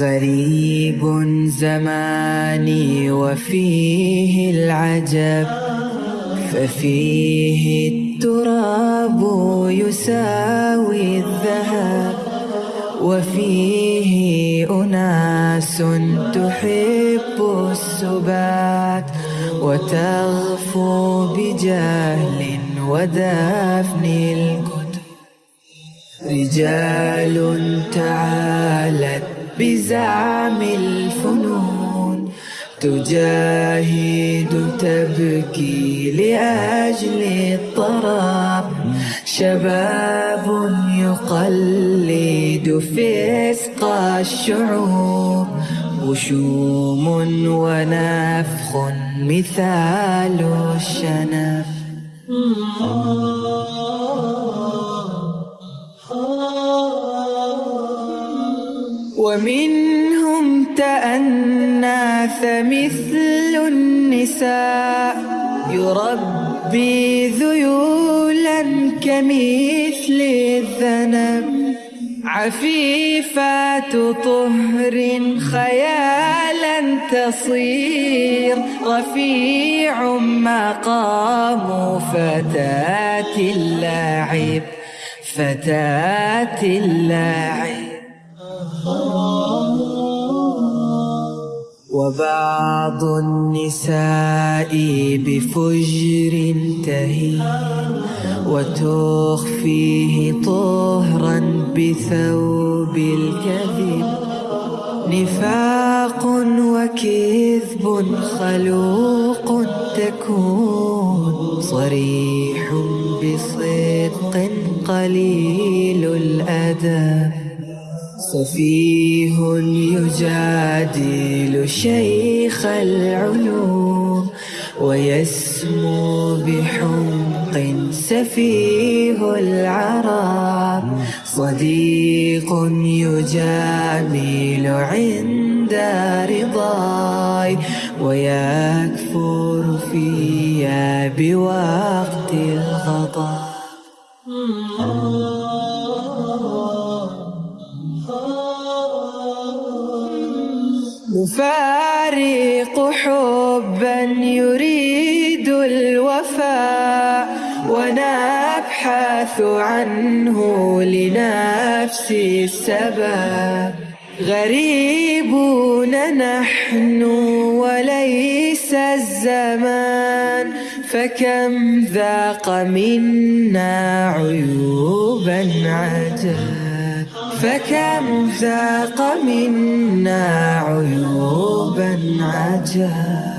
غريب زماني وفيه العجب ففيه التراب يساوي الذهب وفيه أناس تحب السبات وتغفو بجهل ودفن الكتب. رجال تعالت بزعم الفنون تجاهد تبكي لأجل الطراب شباب يقلد فسق الشعوب. وشوم ونفخ مثال الشنف ومنهم تأناث مثل النساء. يربي ذيولا كمثل الذنب. عفيفات طهر خيالا تصير. رفيع مقام فتاة اللاعب فتاة اللاعب وبعض النساء بفجر تهي وتخفيه طهرا بثوب الكذب. نفاق وكذب خلوق تكون صريح بصدق قليل الأدب. سفيه يجادل شيخ العلوم ويسمو بحمق سفيه العرب. صديق يجامل عند رضاي ويكفر فيا بوقت الغضب. نفارق حبا يريد الوفاء ونبحث عنه لنفس السبب. غريبون نحن وليس الزمان فكم ذاق منا عيوبا عجب فكم ذاق منا عيوبا عجب